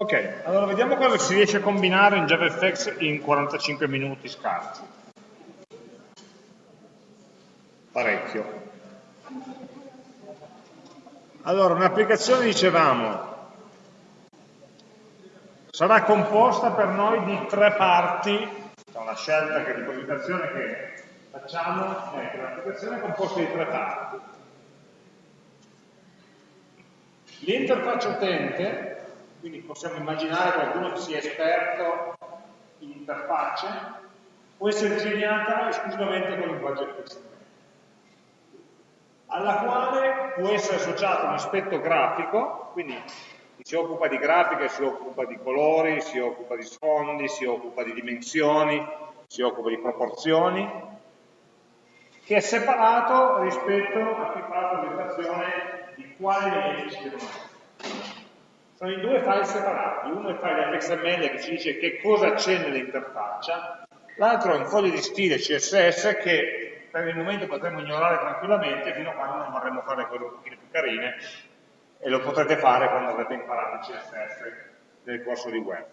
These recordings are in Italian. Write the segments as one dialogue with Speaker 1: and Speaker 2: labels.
Speaker 1: Ok, allora vediamo cosa si riesce a combinare in JavaFX in 45 minuti scarsi. Parecchio. Allora, un'applicazione, dicevamo, sarà composta per noi di tre parti, una scelta che di presentazione che facciamo è che l'applicazione è composta di tre parti. L'interfaccia utente, quindi possiamo immaginare qualcuno che sia esperto in interfacce, può essere disegnata esclusivamente con linguaggio XML alla quale può essere associato un aspetto grafico, quindi chi si occupa di grafica si occupa di colori, si occupa di sfondi, si occupa di dimensioni, si occupa di proporzioni, che è separato rispetto a chi fa la presentazione di quali elementi si devono. Sono i due file separati, uno è il file XML che ci dice che cosa c'è nell'interfaccia, l'altro è un foglio di stile CSS che per il momento potremmo ignorare tranquillamente fino a quando non vorremmo fare cose un pochino più carine e lo potrete fare quando avrete imparato il CSS nel corso di web.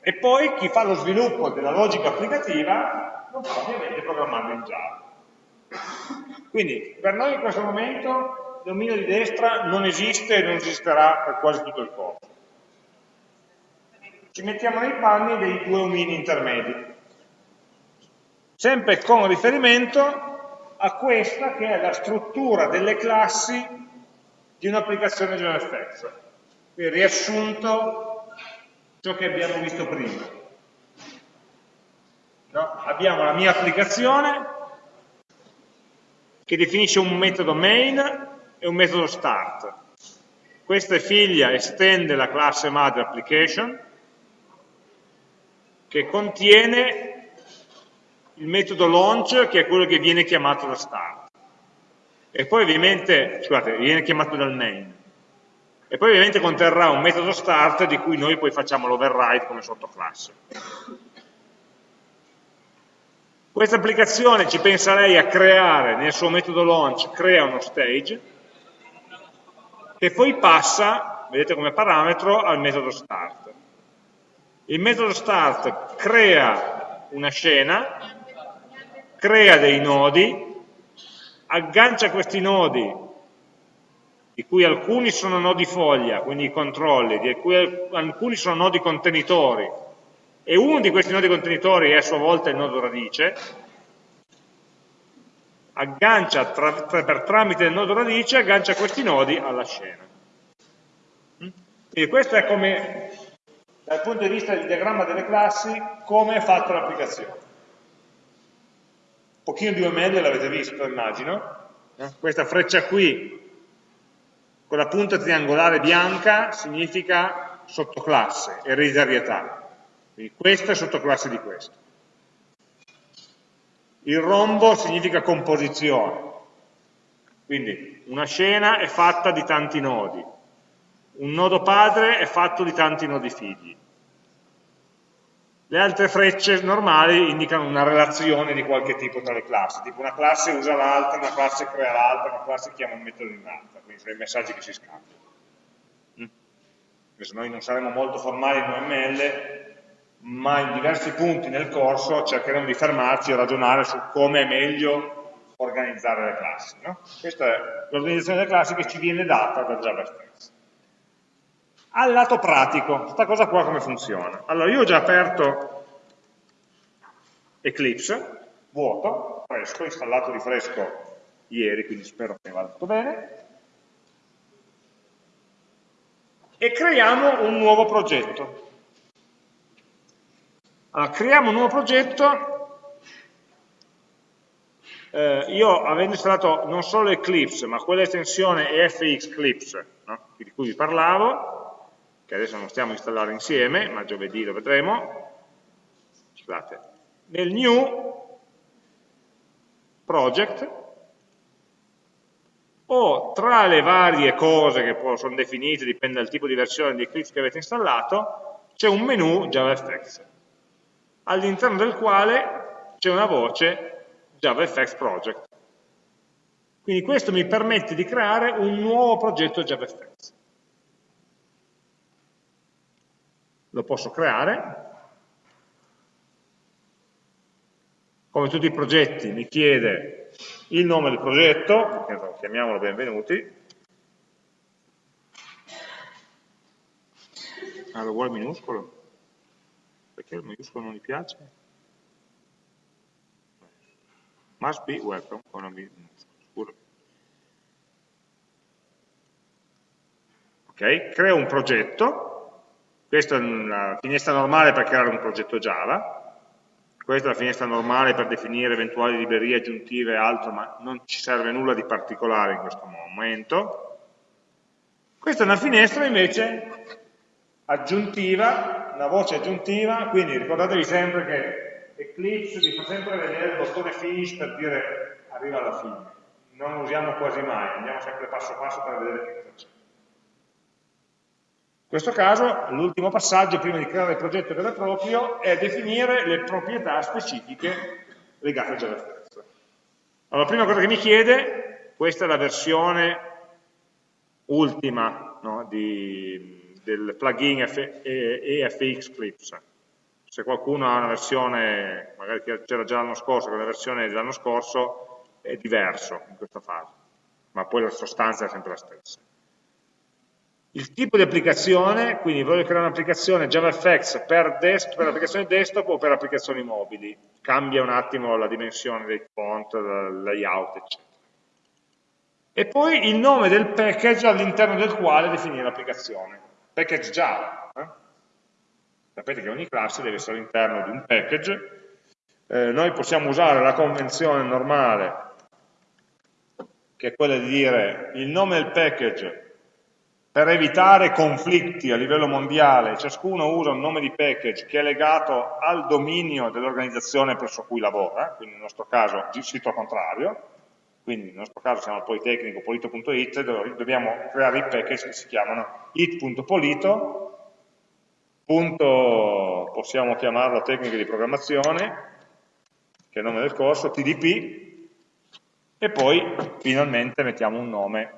Speaker 1: E poi chi fa lo sviluppo della logica applicativa non può ovviamente programmarlo in Java. Quindi per noi in questo momento dominio di destra non esiste e non esisterà per quasi tutto il corso. Ci mettiamo nei panni dei due omini intermedi sempre con riferimento a questa che è la struttura delle classi di un'applicazione JavaFX. Qui riassunto ciò che abbiamo visto prima. No? Abbiamo la mia applicazione che definisce un metodo main e un metodo start. Questa è figlia, estende la classe mother application che contiene il metodo launch che è quello che viene chiamato da start. E poi ovviamente, scusate, viene chiamato dal main e poi ovviamente conterrà un metodo start di cui noi poi facciamo l'override come sottoclasse. Questa applicazione ci pensa lei a creare nel suo metodo launch crea uno stage che poi passa, vedete come parametro, al metodo start. Il metodo start crea una scena crea dei nodi, aggancia questi nodi, di cui alcuni sono nodi foglia, quindi i controlli, di cui alcuni sono nodi contenitori, e uno di questi nodi contenitori è a sua volta il nodo radice, aggancia tra, tra, per tramite del nodo radice, aggancia questi nodi alla scena. Quindi questo è come, dal punto di vista del diagramma delle classi, come è fatta l'applicazione pochino di UML l'avete visto, immagino. No? Questa freccia qui, con la punta triangolare bianca, significa sottoclasse, ereditarietà. Quindi questa è sottoclasse di questo. Il rombo significa composizione. Quindi una scena è fatta di tanti nodi. Un nodo padre è fatto di tanti nodi figli. Le altre frecce normali indicano una relazione di qualche tipo tra le classi, tipo una classe usa l'altra, una classe crea l'altra, una classe chiama un metodo in un'altra, quindi sono i messaggi che si scambiano. Mm. Noi non saremo molto formali in UML, ma in diversi punti nel corso cercheremo di fermarci e ragionare su come è meglio organizzare le classi. No? Questa è l'organizzazione delle classi che ci viene data da Java stesso al lato pratico, questa cosa qua come funziona? Allora, io ho già aperto Eclipse, vuoto, fresco, installato di fresco ieri, quindi spero che vada tutto bene, e creiamo un nuovo progetto. Allora, creiamo un nuovo progetto, eh, io avendo installato non solo Eclipse, ma quell'estensione EFX Eclipse, no? di cui vi parlavo, che adesso non stiamo a installare insieme, ma giovedì lo vedremo, scusate, nel new project o tra le varie cose che sono definite, dipende dal tipo di versione di Eclipse che avete installato, c'è un menu JavaFX, all'interno del quale c'è una voce JavaFX Project. Quindi questo mi permette di creare un nuovo progetto JavaFX. lo posso creare, come tutti i progetti mi chiede il nome del progetto, chiamiamolo benvenuti, ah, lo vuole minuscolo? Perché il minuscolo non gli piace? Must be welcome con una minuscola, Ok, creo un progetto, questa è una finestra normale per creare un progetto Java, questa è la finestra normale per definire eventuali librerie aggiuntive e altro, ma non ci serve nulla di particolare in questo momento. Questa è una finestra invece aggiuntiva, una voce aggiuntiva, quindi ricordatevi sempre che Eclipse vi fa sempre vedere il bottone finish per dire arriva alla fine. Non lo usiamo quasi mai, andiamo sempre passo passo per vedere che cosa c'è. In questo caso l'ultimo passaggio prima di creare il progetto vero e proprio è definire le proprietà specifiche legate a JavaScript. Allora, la prima cosa che mi chiede, questa è la versione ultima no, di, del plugin EFX Clips. Se qualcuno ha una versione, magari c'era già l'anno scorso, quella versione dell'anno scorso è diverso in questa fase, ma poi la sostanza è sempre la stessa. Il tipo di applicazione, quindi voglio creare un'applicazione JavaFX per, per applicazioni desktop o per applicazioni mobili, cambia un attimo la dimensione dei font, il layout, eccetera. E poi il nome del package all'interno del quale definire l'applicazione, package Java. Eh? Sapete che ogni classe deve essere all'interno di un package, eh, noi possiamo usare la convenzione normale, che è quella di dire il nome del package per evitare conflitti a livello mondiale, ciascuno usa un nome di package che è legato al dominio dell'organizzazione presso cui lavora, quindi nel nostro caso il sito contrario, quindi nel nostro caso siamo al Politecnico, polito.it, dobbiamo creare i package che si chiamano it.polito, possiamo chiamarlo tecniche di programmazione, che è il nome del corso, tdp, e poi finalmente mettiamo un nome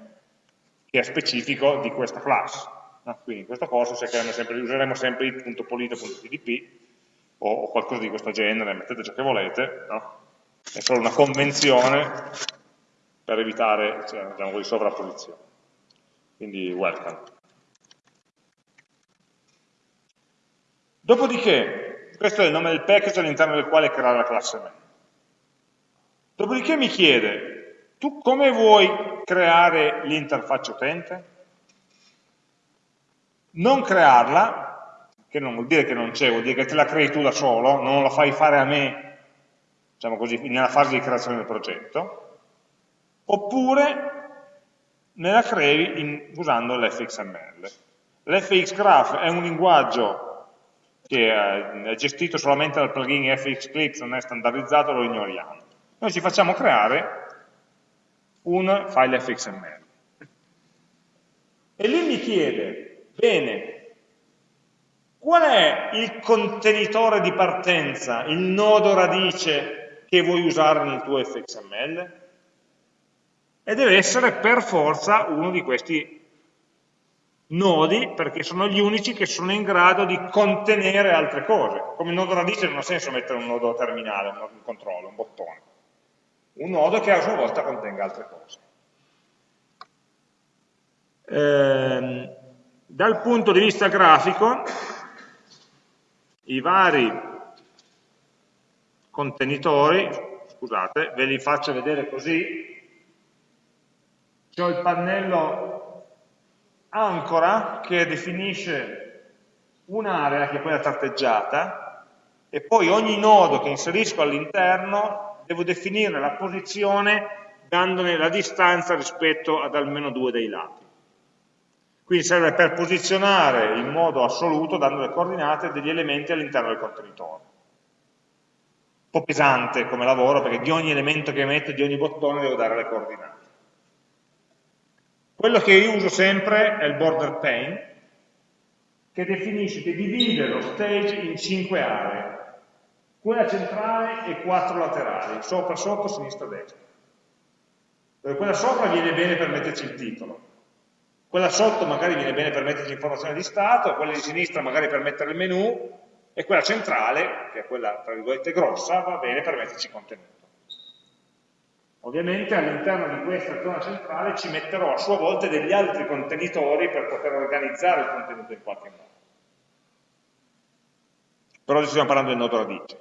Speaker 1: che è specifico di questa classe. No? Quindi in questo corso sempre, useremo sempre it.polito.tdp o, o, qualcosa di questo genere, mettete ciò che volete, no? è solo una convenzione per evitare cioè, diciamo così, sovrapposizione. Quindi welcome. Dopodiché, questo è il nome del package all'interno del quale creare la classe main. Dopodiché mi chiede, tu come vuoi creare l'interfaccia utente? Non crearla, che non vuol dire che non c'è, vuol dire che te la crei tu da solo, non la fai fare a me, diciamo così, nella fase di creazione del progetto, oppure me la crei in, usando l'fxml. L'fxgraph è un linguaggio che è gestito solamente dal plugin fxclipse, non è standardizzato, lo ignoriamo. Noi ci facciamo creare un file fxml. E lì mi chiede, bene, qual è il contenitore di partenza, il nodo radice che vuoi usare nel tuo fxml? E deve essere per forza uno di questi nodi, perché sono gli unici che sono in grado di contenere altre cose. Come nodo radice non ha senso mettere un nodo terminale, un controllo, un bottone un nodo che a sua volta contenga altre cose. Eh, dal punto di vista grafico, i vari contenitori, scusate, ve li faccio vedere così, c'è il pannello ancora che definisce un'area che è quella tratteggiata e poi ogni nodo che inserisco all'interno devo definire la posizione dandone la distanza rispetto ad almeno due dei lati. Quindi serve per posizionare in modo assoluto, dando le coordinate, degli elementi all'interno del contenitore. Un po' pesante come lavoro, perché di ogni elemento che metto, di ogni bottone, devo dare le coordinate. Quello che io uso sempre è il border pane, che definisce, che divide lo stage in cinque aree quella centrale e quattro laterali, sopra, sotto, sinistra, destra. Dove quella sopra viene bene per metterci il titolo. quella sotto magari viene bene per metterci informazione di stato, quella di sinistra magari per mettere il menu, e quella centrale, che è quella tra virgolette grossa, va bene per metterci contenuto. Ovviamente all'interno di questa zona centrale ci metterò a sua volta degli altri contenitori per poter organizzare il contenuto in qualche modo. Per oggi stiamo parlando del nodo radice.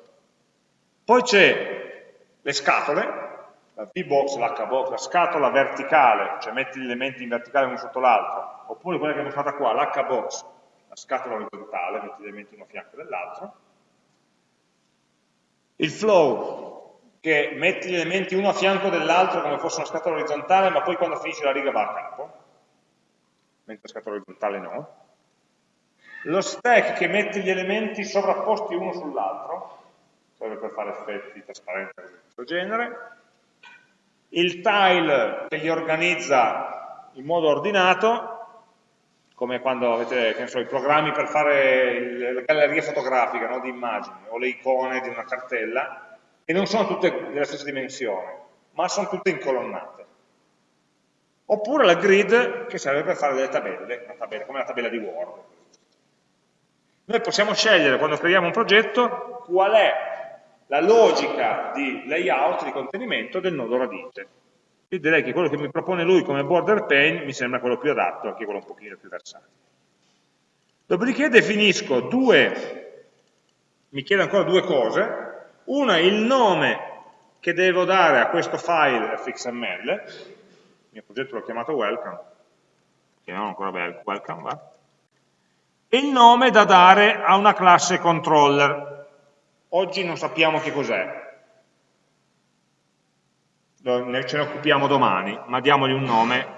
Speaker 1: Poi c'è le scatole, la V-box, l'H-box, la scatola verticale, cioè metti gli elementi in verticale uno sotto l'altro, oppure quella che è mostrata qua, l'H-box, la scatola orizzontale, metti gli elementi uno a fianco dell'altro. Il flow, che metti gli elementi uno a fianco dell'altro come fosse una scatola orizzontale, ma poi quando finisce la riga va a capo, mentre la scatola orizzontale no. Lo stack che mette gli elementi sovrapposti uno sull'altro, serve per fare effetti di trasparenza di questo genere. Il tile che li organizza in modo ordinato, come quando avete so, i programmi per fare le gallerie fotografiche no, di immagini o le icone di una cartella, che non sono tutte della stessa dimensione, ma sono tutte incolonnate. Oppure la grid che serve per fare delle tabelle, tabella, come la tabella di Word. Noi possiamo scegliere quando creiamo un progetto qual è la logica di layout, di contenimento del nodo radice. Io direi che quello che mi propone lui come border pane mi sembra quello più adatto, anche quello un pochino più versatile. Dopodiché definisco due, mi chiede ancora due cose, una è il nome che devo dare a questo file fxml, il mio progetto l'ho chiamato welcome, chiamiamolo ancora welcome, va? e il nome da dare a una classe controller. Oggi non sappiamo che cos'è, ce ne occupiamo domani, ma diamogli un nome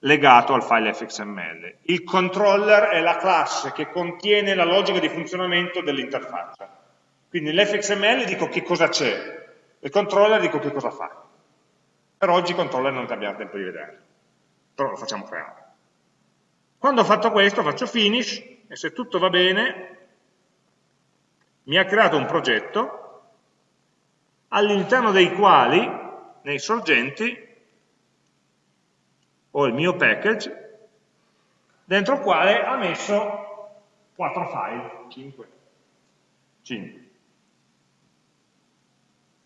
Speaker 1: legato al file fxml. Il controller è la classe che contiene la logica di funzionamento dell'interfaccia. Quindi nell'fxml dico che cosa c'è, il controller dico che cosa fa. Per oggi il controller non abbiamo tempo di vedere, però lo facciamo creare. Quando ho fatto questo faccio finish e se tutto va bene mi ha creato un progetto all'interno dei quali nei sorgenti ho il mio package dentro il quale ha messo 4 file, 5, 5,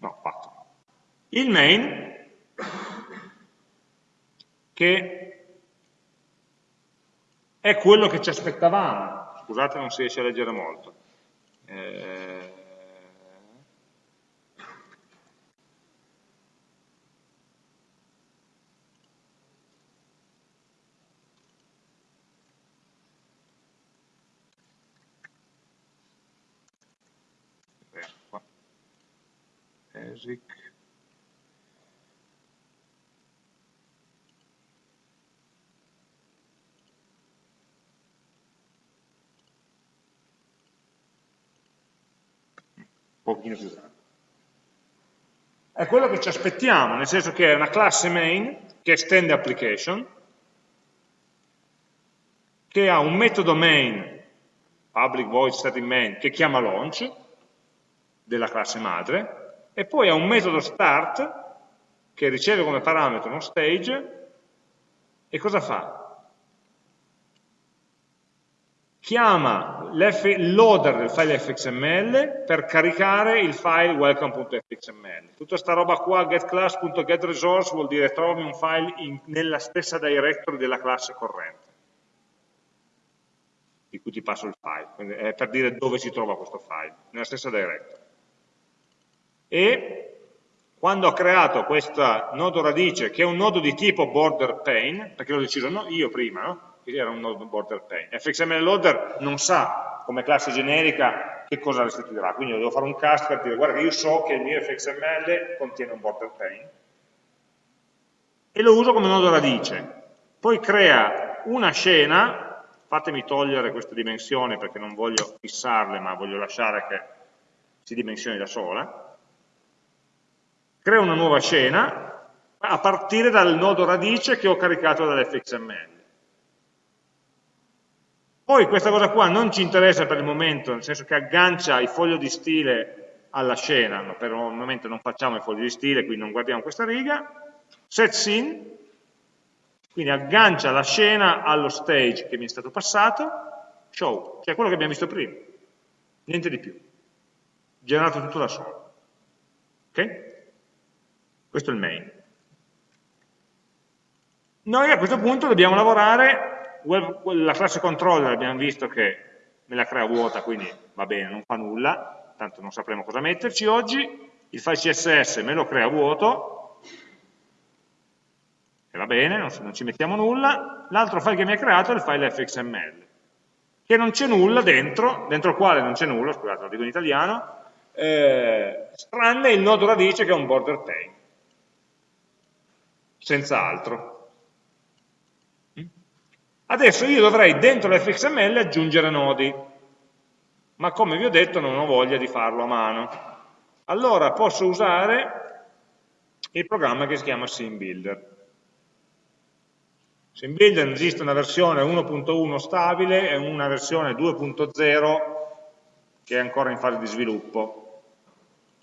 Speaker 1: no 4. Il main che è quello che ci aspettavamo, scusate non si riesce a leggere molto, eh, un pochino più grande. È quello che ci aspettiamo, nel senso che è una classe main che estende application, che ha un metodo main, public void static main, che chiama launch, della classe madre, e poi ha un metodo start che riceve come parametro uno stage e cosa fa? Chiama il loader del file fxml per caricare il file welcome.fxml. Tutta questa roba qua, getClass.getResource, vuol dire trovi un file in, nella stessa directory della classe corrente di cui ti passo il file, Quindi è per dire dove si trova questo file, nella stessa directory e quando ho creato questo nodo radice, che è un nodo di tipo border pane, perché l'ho deciso no, io prima, no? era un nodo border pane, fxml loader non sa come classe generica che cosa restituirà, quindi devo fare un cast per dire guarda io so che il mio fxml contiene un border pane e lo uso come nodo radice, poi crea una scena, fatemi togliere questa dimensione perché non voglio fissarle ma voglio lasciare che si dimensioni da sola, crea una nuova scena a partire dal nodo radice che ho caricato dall'fxml. Poi questa cosa qua non ci interessa per il momento, nel senso che aggancia il foglio di stile alla scena, no, per il momento non facciamo il foglio di stile, quindi non guardiamo questa riga, set scene, Quindi aggancia la scena allo stage che mi è stato passato, show, cioè quello che abbiamo visto prima, niente di più, generato tutto da solo. Ok? Questo è il main. Noi a questo punto dobbiamo lavorare, la classe controller abbiamo visto che me la crea vuota, quindi va bene, non fa nulla, tanto non sapremo cosa metterci. Oggi, il file CSS me lo crea vuoto, e va bene, non, ci mettiamo nulla, l'altro file che mi ha creato è il file fxml, che non c'è nulla dentro, dentro il quale non c'è nulla, scusate lo dico in italiano, eh, tranne il nodo radice che è un border pane senza altro. Adesso io dovrei dentro l'fxml aggiungere nodi, ma come vi ho detto non ho voglia di farlo a mano. Allora posso usare il programma che si chiama SimBuilder. SimBuilder esiste una versione 1.1 stabile e una versione 2.0 che è ancora in fase di sviluppo.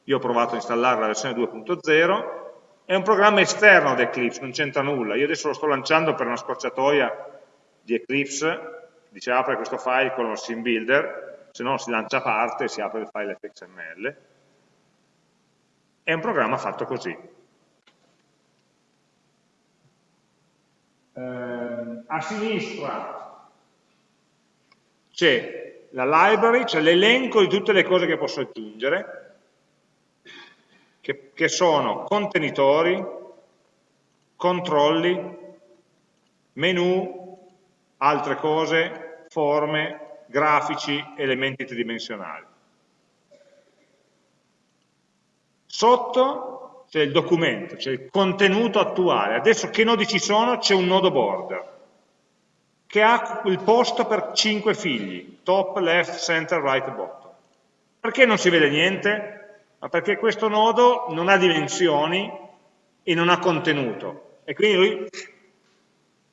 Speaker 1: Io ho provato a installare la versione 2.0 è un programma esterno ad Eclipse, non c'entra nulla. Io adesso lo sto lanciando per una scorciatoia di Eclipse, dice apre questo file con lo sim builder, se no si lancia a parte e si apre il file fxml. È un programma fatto così. Eh, a sinistra c'è la library, c'è l'elenco di tutte le cose che posso aggiungere, che, che sono contenitori, controlli, menu, altre cose, forme, grafici, elementi tridimensionali. Sotto c'è il documento, c'è il contenuto attuale. Adesso che nodi ci sono? C'è un nodo border che ha il posto per 5 figli, top, left, center, right, bottom. Perché non si vede niente? Ma perché questo nodo non ha dimensioni e non ha contenuto, e quindi lui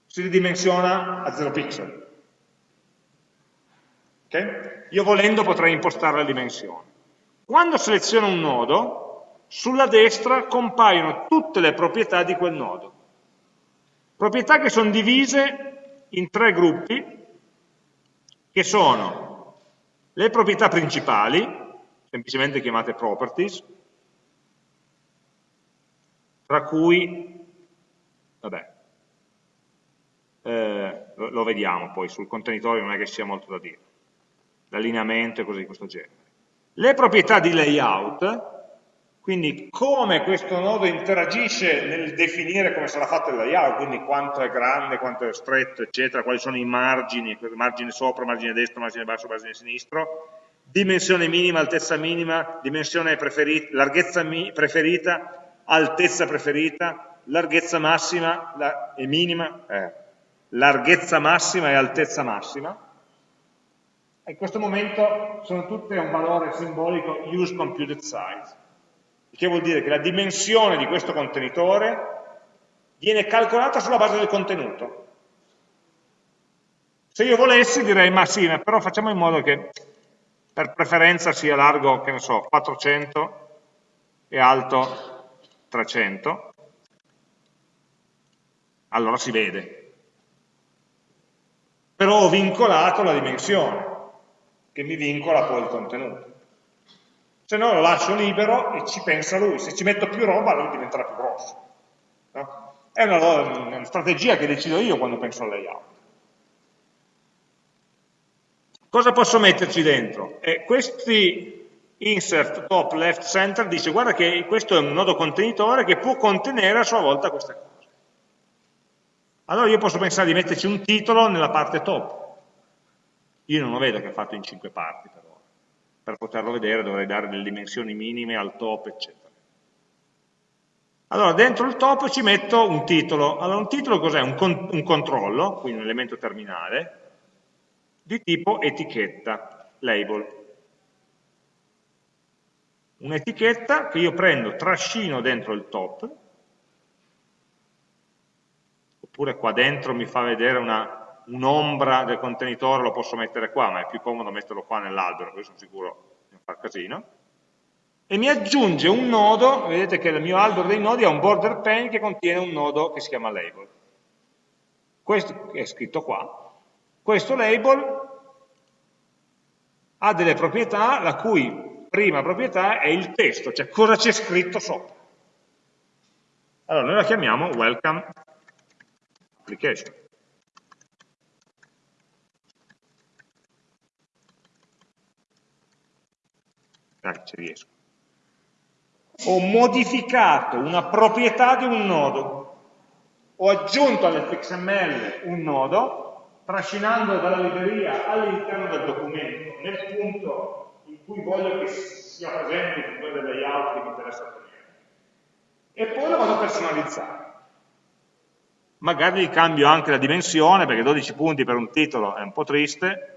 Speaker 1: si ridimensiona a 0 pixel. Okay? Io volendo potrei impostare la dimensione. Quando seleziono un nodo, sulla destra compaiono tutte le proprietà di quel nodo. Proprietà che sono divise in tre gruppi, che sono le proprietà principali, semplicemente chiamate properties, tra cui, vabbè, eh, lo, vediamo poi, sul contenitore non è che sia molto da dire, l'allineamento e cose di questo genere. Le proprietà di layout, quindi come questo nodo interagisce nel definire come sarà fatto il layout, quindi quanto è grande, quanto è stretto, eccetera, quali sono i margini, margine sopra, margine destro, margine basso, margine sinistro, dimensione minima, altezza minima, dimensione preferita, larghezza preferita, altezza preferita, larghezza massima la, e minima, eh, larghezza massima e altezza massima. In questo momento sono tutte un valore simbolico use computed size, che vuol dire che la dimensione di questo contenitore viene calcolata sulla base del contenuto. Se io volessi direi, ma sì, però facciamo in modo che per preferenza sia largo, che ne so, 400 e alto 300, allora si vede. Però ho vincolato la dimensione, che mi vincola poi il contenuto. Se no lo lascio libero e ci pensa lui, se ci metto più roba lui diventerà più grosso. No? È una, una strategia che decido io quando penso al layout. Cosa posso metterci dentro? E questi insert top left center dice guarda che questo è un nodo contenitore che può contenere a sua volta queste cose. Allora io posso pensare di metterci un titolo nella parte top. Io non lo vedo che è fatto in cinque parti però. Per poterlo vedere dovrei dare delle dimensioni minime al top, eccetera. Allora, dentro il top ci metto un titolo. Allora, un titolo cos'è? Un, con un controllo, quindi un elemento terminale, di tipo etichetta, label. Un'etichetta che io prendo, trascino dentro il top, oppure qua dentro mi fa vedere un'ombra un del contenitore, lo posso mettere qua, ma è più comodo metterlo qua nell'albero, così sono sicuro di non far casino, e mi aggiunge un nodo, vedete che il mio albero dei nodi ha un border pane che contiene un nodo che si chiama label. questo è scritto qua, questo label ha delle proprietà la cui prima proprietà è il testo, cioè cosa c'è scritto sopra. Allora, noi la chiamiamo welcome application. Dai, ci riesco. Ho modificato una proprietà di un nodo, ho aggiunto all'fxml un nodo, trascinando dalla libreria all'interno del documento, nel punto in cui voglio che sia presente il punto del layout che mi interessa ottenere. E poi lo vado a personalizzare. Magari gli cambio anche la dimensione, perché 12 punti per un titolo è un po' triste,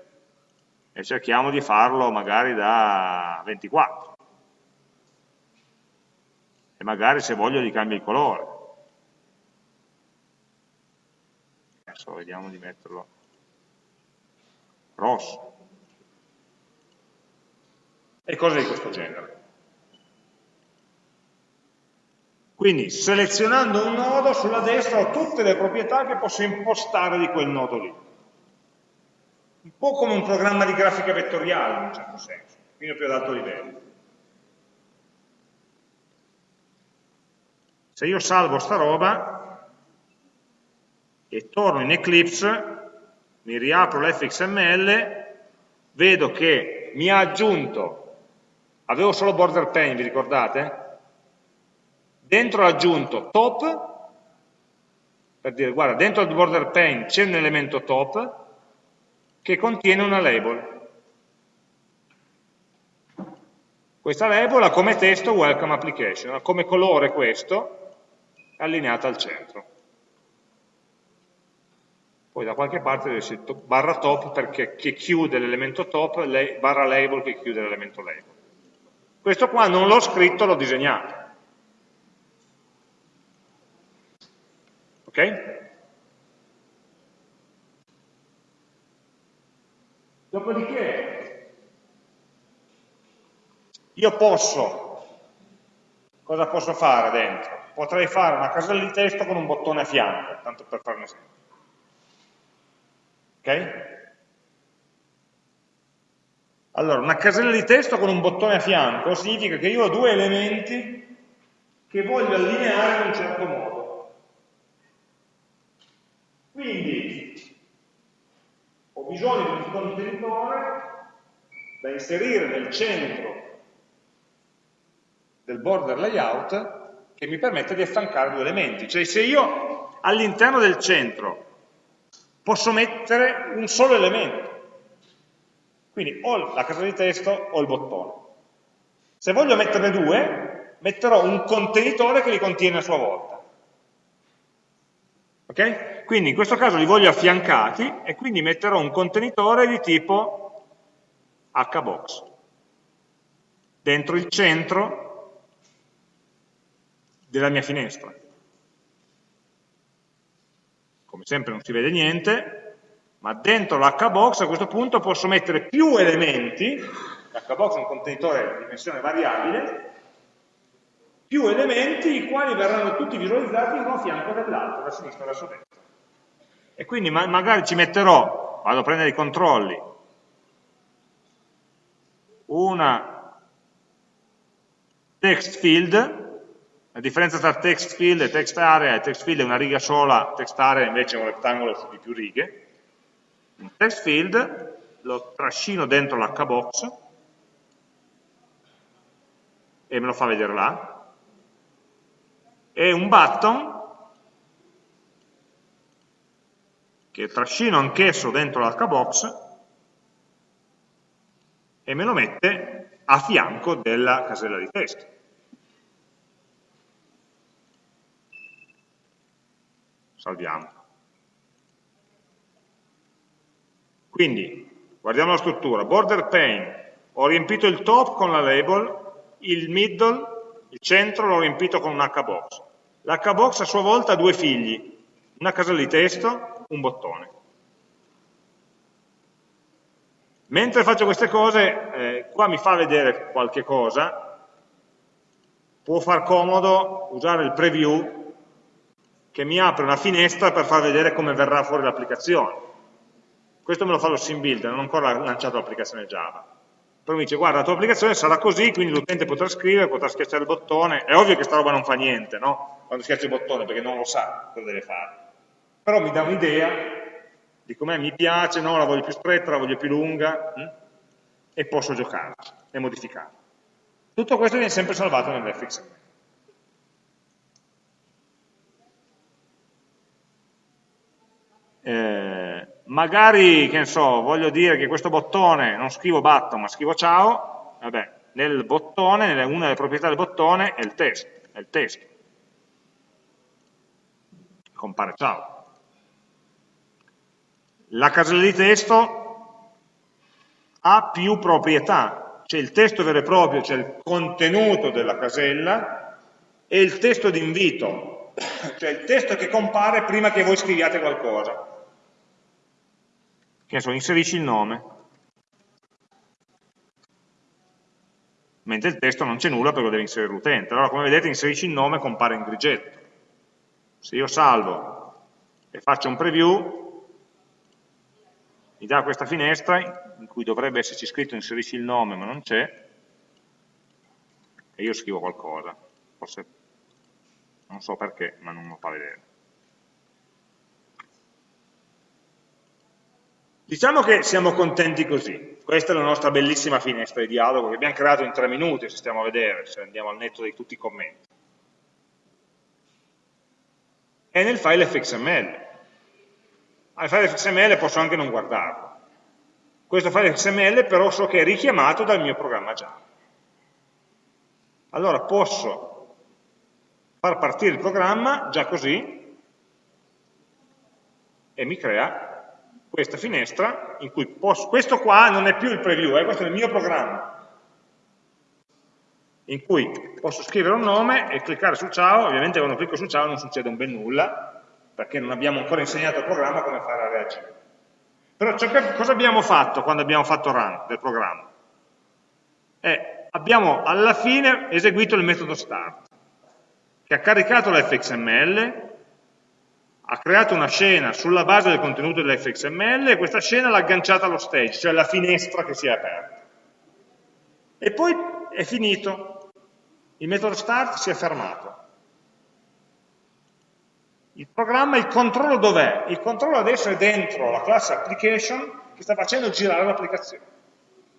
Speaker 1: e cerchiamo di farlo magari da 24 e magari se voglio gli cambio il colore adesso vediamo di metterlo rosso e cose di questo genere quindi selezionando un nodo sulla destra ho tutte le proprietà che posso impostare di quel nodo lì un po' come un programma di grafica vettoriale in un certo senso, a più ad alto livello. Se io salvo sta roba e torno in Eclipse, mi riapro l'fxml, vedo che mi ha aggiunto, avevo solo border pane, vi ricordate? Dentro ha aggiunto top, per dire guarda, dentro il border pane c'è un elemento top, che contiene una label. Questa label ha come testo welcome application, ha come colore questo, allineata al centro. Poi da qualche parte deve essere barra top perché che chiude l'elemento top, barra label che chiude l'elemento label. Questo qua non l'ho scritto, l'ho disegnato. Ok? Dopodiché io posso, cosa posso fare dentro? Potrei fare una casella di testo con un bottone a fianco, tanto per fare un esempio. Ok? Allora, una casella di testo con un bottone a fianco significa che io ho due elementi che voglio allineare in un certo modo. Quindi ho bisogno di un contenitore da inserire nel centro del border layout che mi permette di affiancare due elementi. Cioè se io all'interno del centro posso mettere un solo elemento, quindi o la casa di testo o il bottone. Se voglio metterne due, metterò un contenitore che li contiene a sua volta. Ok? Quindi in questo caso li voglio affiancati e quindi metterò un contenitore di tipo hbox dentro il centro della mia finestra. Come sempre non si vede niente, ma dentro l'hbox a questo punto posso mettere più elementi, l'hbox è un contenitore di dimensione variabile, più elementi i quali verranno tutti visualizzati uno a fianco dell'altro, da sinistra verso destra. E quindi ma magari ci metterò, vado a prendere i controlli, una text field, la differenza tra text field e text area è text field è una riga sola, text area invece è un rettangolo di più righe, un text field lo trascino dentro l'hbox e me lo fa vedere là, e un button che trascino anch'esso dentro l'hbox e me lo mette a fianco della casella di testo. Salviamo. Quindi, guardiamo la struttura. Border pane, ho riempito il top con la label, il middle, il centro l'ho riempito con un hbox. L'hbox a sua volta ha due figli, una casella di testo un bottone. Mentre faccio queste cose, eh, qua mi fa vedere qualche cosa, può far comodo usare il preview che mi apre una finestra per far vedere come verrà fuori l'applicazione. Questo me lo fa lo sim builder, non ho ancora lanciato l'applicazione Java. Però mi dice, guarda, la tua applicazione sarà così, quindi l'utente potrà scrivere, potrà schiacciare il bottone. È ovvio che sta roba non fa niente, no? Quando schiaccia il bottone, perché non lo sa cosa deve fare. Però mi dà un'idea di com'è, mi piace, no, la voglio più stretta, la voglio più lunga, hm? e posso giocare e modificare. Tutto questo viene sempre salvato nell'fxml. Eh, magari, che ne so, voglio dire che questo bottone, non scrivo button, ma scrivo ciao, vabbè, nel bottone, una delle proprietà del bottone è il testo, è il testo. Compare ciao. La casella di testo ha più proprietà, c'è il testo vero e proprio, c'è il contenuto della casella e il testo d'invito, cioè il testo che compare prima che voi scriviate qualcosa che so, inserisci il nome, mentre il testo non c'è nulla perché lo deve inserire l'utente. Allora, come vedete, inserisci il nome compare in grigetto. Se io salvo e faccio un preview, mi dà questa finestra in cui dovrebbe esserci scritto inserisci il nome, ma non c'è, e io scrivo qualcosa. Forse non so perché, ma non lo fa vedere. Diciamo che siamo contenti così, questa è la nostra bellissima finestra di dialogo che abbiamo creato in tre minuti, se stiamo a vedere, se andiamo al netto di tutti i commenti. È nel file fxml. Al file fxml posso anche non guardarlo. Questo file fxml però so che è richiamato dal mio programma Java. Allora posso far partire il programma già così e mi crea questa finestra in cui posso, questo qua non è più il preview, eh, questo è il mio programma, in cui posso scrivere un nome e cliccare su ciao, ovviamente quando clicco su ciao non succede un bel nulla, perché non abbiamo ancora insegnato al programma come fare a reagire. Però che, cosa abbiamo fatto quando abbiamo fatto run del programma? Eh, abbiamo alla fine eseguito il metodo start, che ha caricato l'fxml, ha creato una scena sulla base del contenuto dell'fxml e questa scena l'ha agganciata allo stage, cioè alla finestra che si è aperta. E poi è finito, il metodo start si è fermato. Il programma, il controllo dov'è? Il controllo adesso è dentro la classe application che sta facendo girare l'applicazione.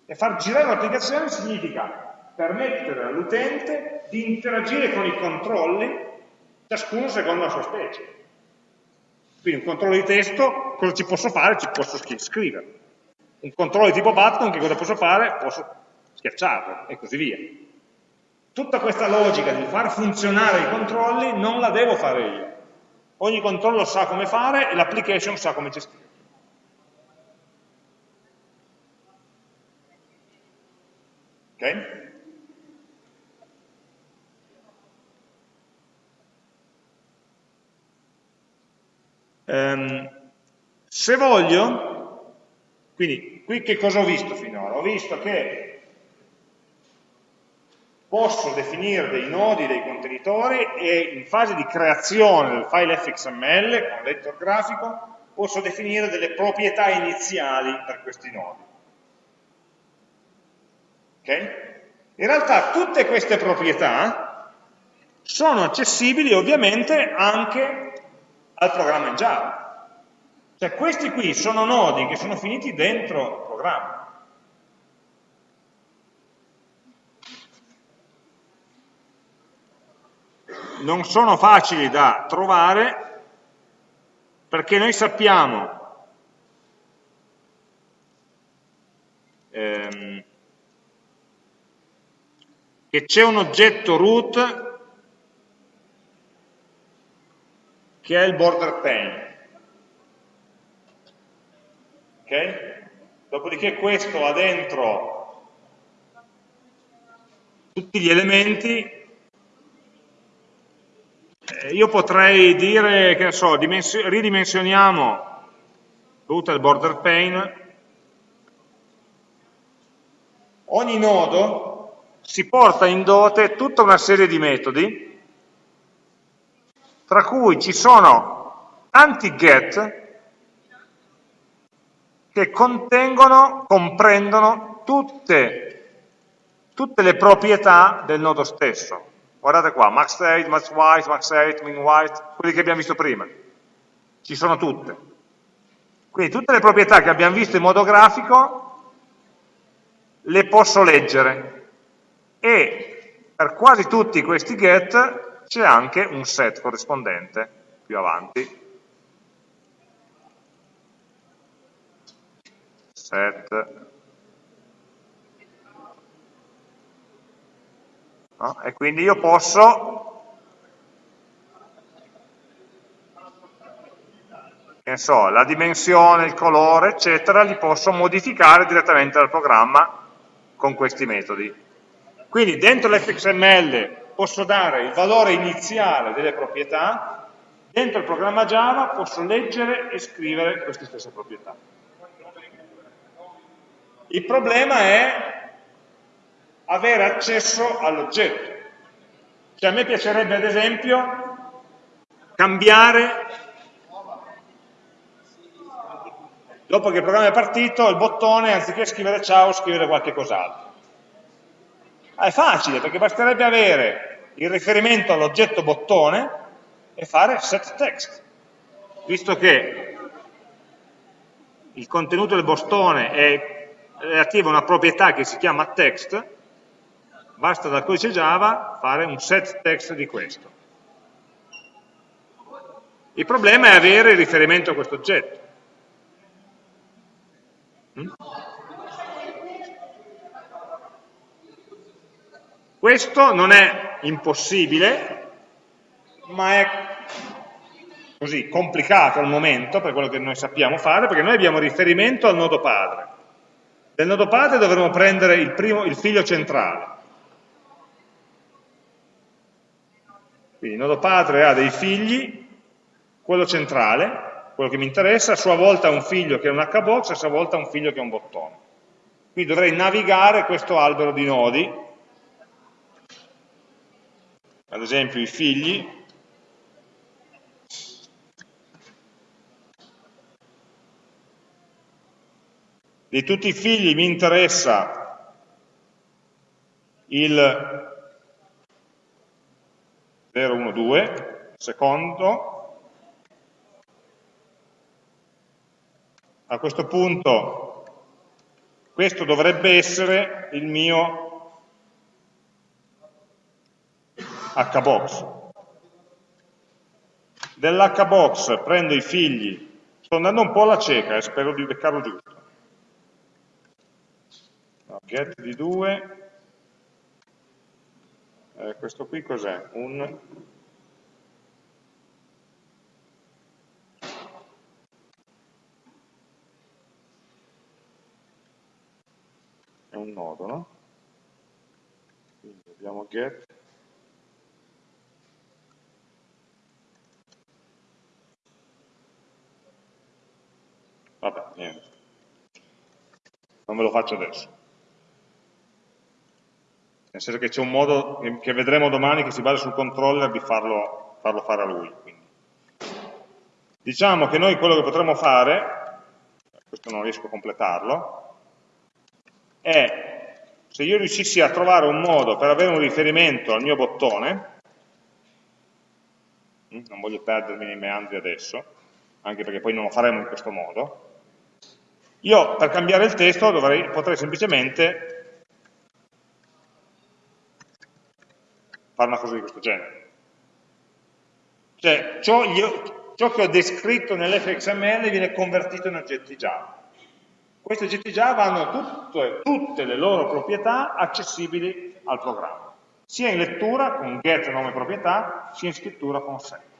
Speaker 1: E far girare l'applicazione significa permettere all'utente di interagire con i controlli, ciascuno secondo la sua specie. Quindi un controllo di testo, cosa ci posso fare? Ci posso scrivere. Un controllo di tipo button, che cosa posso fare? Posso schiacciarlo e così via. Tutta questa logica di far funzionare i controlli non la devo fare io. Ogni controllo sa come fare e l'application sa come gestire. Ok? Um, se voglio, quindi qui che cosa ho visto finora? Ho visto che posso definire dei nodi, dei contenitori e in fase di creazione del file fxml con l'editor grafico posso definire delle proprietà iniziali per questi nodi. Okay? In realtà tutte queste proprietà sono accessibili ovviamente anche al programma in Java. Cioè questi qui sono nodi che sono finiti dentro il programma. Non sono facili da trovare perché noi sappiamo ehm, che c'è un oggetto root che è il border pane. Okay? Dopodiché questo ha dentro tutti gli elementi, eh, io potrei dire, che ne so, ridimensioniamo tutto il border pane, ogni nodo si porta in dote tutta una serie di metodi tra cui ci sono tanti get che contengono, comprendono tutte, tutte le proprietà del nodo stesso. Guardate qua, max state, max white, max height, min white, quelli che abbiamo visto prima. Ci sono tutte. Quindi tutte le proprietà che abbiamo visto in modo grafico le posso leggere e per quasi tutti questi get c'è anche un set corrispondente più avanti. Set No? E quindi io posso, che so, la dimensione, il colore, eccetera, li posso modificare direttamente dal programma con questi metodi. Quindi dentro l'fxml posso dare il valore iniziale delle proprietà, dentro il programma Java posso leggere e scrivere queste stesse proprietà. Il problema è avere accesso all'oggetto. Cioè a me piacerebbe ad esempio cambiare, dopo che il programma è partito, il bottone, anziché scrivere ciao, scrivere qualche cos'altro. Ah, è facile, perché basterebbe avere il riferimento all'oggetto bottone e fare set text. Visto che il contenuto del bottone è relativo a una proprietà che si chiama text, basta dal codice Java fare un set text di questo. Il problema è avere il riferimento a questo oggetto. Questo non è impossibile, ma è così complicato al momento per quello che noi sappiamo fare, perché noi abbiamo riferimento al nodo padre. Del nodo padre dovremo prendere il, primo, il figlio centrale, Quindi il nodo padre ha dei figli, quello centrale, quello che mi interessa, a sua volta ha un figlio che è un hbox, a sua volta ha un figlio che è un bottone. Quindi dovrei navigare questo albero di nodi, ad esempio i figli, di tutti i figli mi interessa il 0, 1, 2, secondo, a questo punto questo dovrebbe essere il mio hbox. Dell'hbox prendo i figli, sto andando un po' alla cieca, eh, spero di beccarlo giusto. Get di 2, eh, questo qui cos'è? Un è un nodo, no? Quindi abbiamo get Vabbè, niente. Non ve lo faccio adesso nel senso che c'è un modo che vedremo domani che si basa sul controller di farlo, farlo fare a lui. Quindi. Diciamo che noi quello che potremmo fare, questo non riesco a completarlo, è se io riuscissi a trovare un modo per avere un riferimento al mio bottone, hm, non voglio perdermi nei meandri adesso, anche perché poi non lo faremo in questo modo, io per cambiare il testo dovrei, potrei semplicemente fare una cosa di questo genere. Cioè, ciò, io, ciò che ho descritto nell'fxml viene convertito in oggetti Java. Questi oggetti Java hanno tutte, tutte le loro proprietà accessibili al programma, sia in lettura con get nome proprietà, sia in scrittura con set.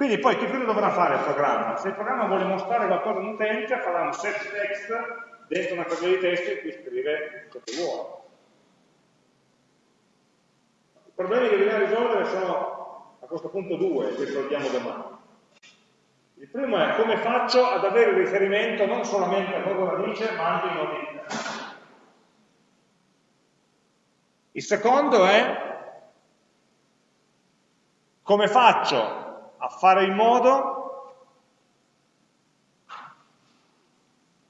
Speaker 1: Quindi poi che cosa dovrà fare il programma? Se il programma vuole mostrare qualcosa a un utente, farà un set text dentro una tabella di testo in cui scrive ciò che vuole problemi che bisogna risolvere sono a questo punto due, che risolviamo domani. Il primo è come faccio ad avere riferimento non solamente al nodo radice, ma anche ai nodi interni. Il secondo è come faccio a fare in modo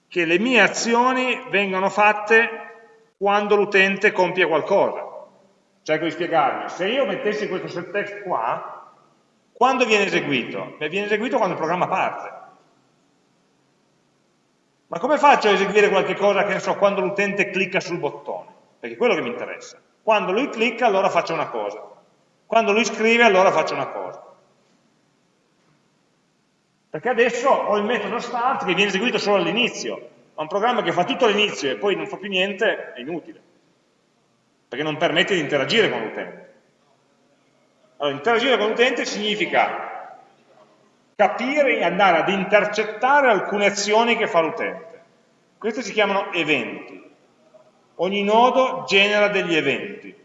Speaker 1: che le mie azioni vengano fatte quando l'utente compie qualcosa. Cerco di spiegarmi, se io mettessi questo set text qua, quando viene eseguito? Beh, viene eseguito quando il programma parte. Ma come faccio a eseguire qualche cosa che ne so, quando l'utente clicca sul bottone? Perché è quello che mi interessa. Quando lui clicca allora faccio una cosa. Quando lui scrive allora faccio una cosa. Perché adesso ho il metodo start che viene eseguito solo all'inizio. Ma un programma che fa tutto all'inizio e poi non fa più niente è inutile. Perché non permette di interagire con l'utente. Allora, interagire con l'utente significa capire e andare ad intercettare alcune azioni che fa l'utente. Questi si chiamano eventi. Ogni nodo genera degli eventi.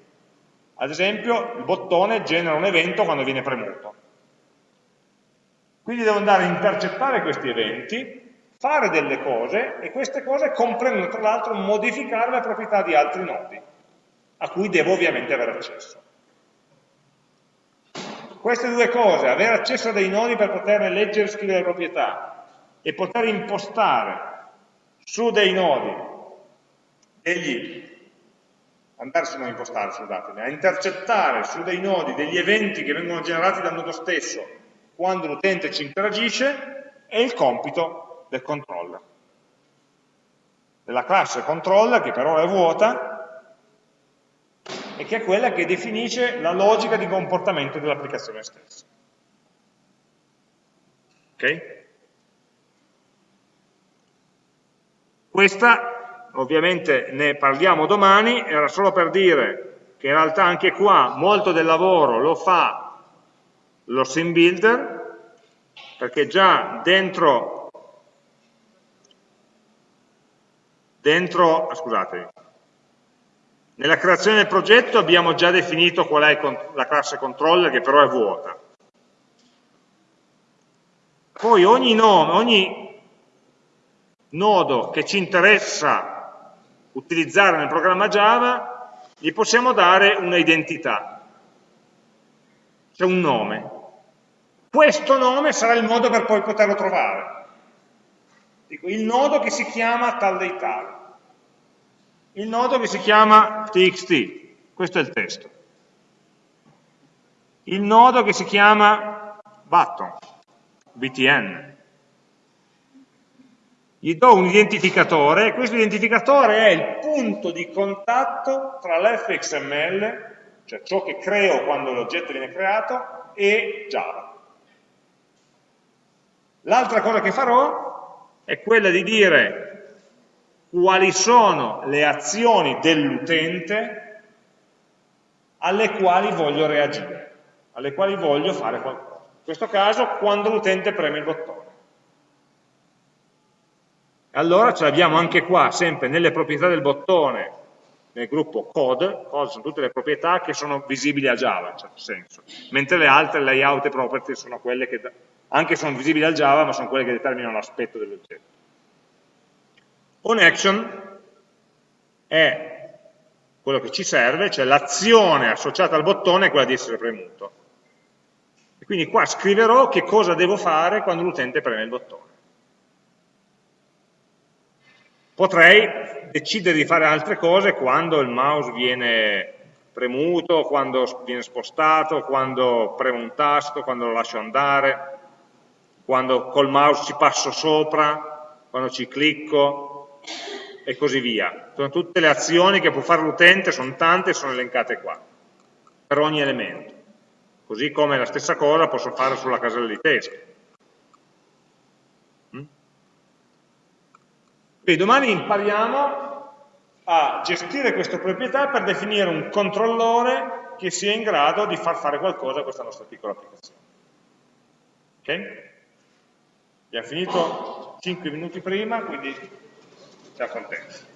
Speaker 1: Ad esempio, il bottone genera un evento quando viene premuto. Quindi devo andare a intercettare questi eventi, fare delle cose e queste cose comprendono tra l'altro modificare le proprietà di altri nodi, a cui devo ovviamente avere accesso. Queste due cose, avere accesso a dei nodi per poterne leggere e scrivere le proprietà e poter impostare su dei nodi degli andarsi a impostare, scusatemi, a intercettare su dei nodi degli eventi che vengono generati dal nodo stesso quando l'utente ci interagisce, è il compito del controller. Della classe controller, che per ora è vuota, e che è quella che definisce la logica di comportamento dell'applicazione stessa. Ok? Questa ovviamente ne parliamo domani, era solo per dire che in realtà anche qua molto del lavoro lo fa lo sim builder, perché già dentro, dentro scusate, nella creazione del progetto abbiamo già definito qual è la classe controller, che però è vuota. Poi ogni nome, ogni nodo che ci interessa utilizzare nel programma Java, gli possiamo dare una identità, cioè un nome. Questo nome sarà il modo per poi poterlo trovare. Dico, il nodo che si chiama tal dei tal, il nodo che si chiama txt, questo è il testo, il nodo che si chiama button, btn, gli do un identificatore e questo identificatore è il punto di contatto tra l'fxml, cioè ciò che creo quando l'oggetto viene creato, e Java. L'altra cosa che farò è quella di dire quali sono le azioni dell'utente alle quali voglio reagire, alle quali voglio fare qualcosa. In questo caso quando l'utente preme il bottone. Allora ce l'abbiamo anche qua, sempre nelle proprietà del bottone, nel gruppo code, code sono tutte le proprietà che sono visibili a Java, in certo senso, mentre le altre layout e property sono quelle che, anche sono visibili al Java, ma sono quelle che determinano l'aspetto dell'oggetto. OnAction è quello che ci serve, cioè l'azione associata al bottone è quella di essere premuto. E quindi qua scriverò che cosa devo fare quando l'utente preme il bottone. Potrei decidere di fare altre cose quando il mouse viene premuto, quando viene spostato, quando premo un tasto, quando lo lascio andare, quando col mouse ci passo sopra, quando ci clicco e così via. Sono tutte le azioni che può fare l'utente, sono tante e sono elencate qua, per ogni elemento. Così come la stessa cosa posso fare sulla casella di testo. Quindi domani impariamo a gestire queste proprietà per definire un controllore che sia in grado di far fare qualcosa a questa nostra piccola applicazione. Ok? Abbiamo finito 5 minuti prima, quindi siamo contenti.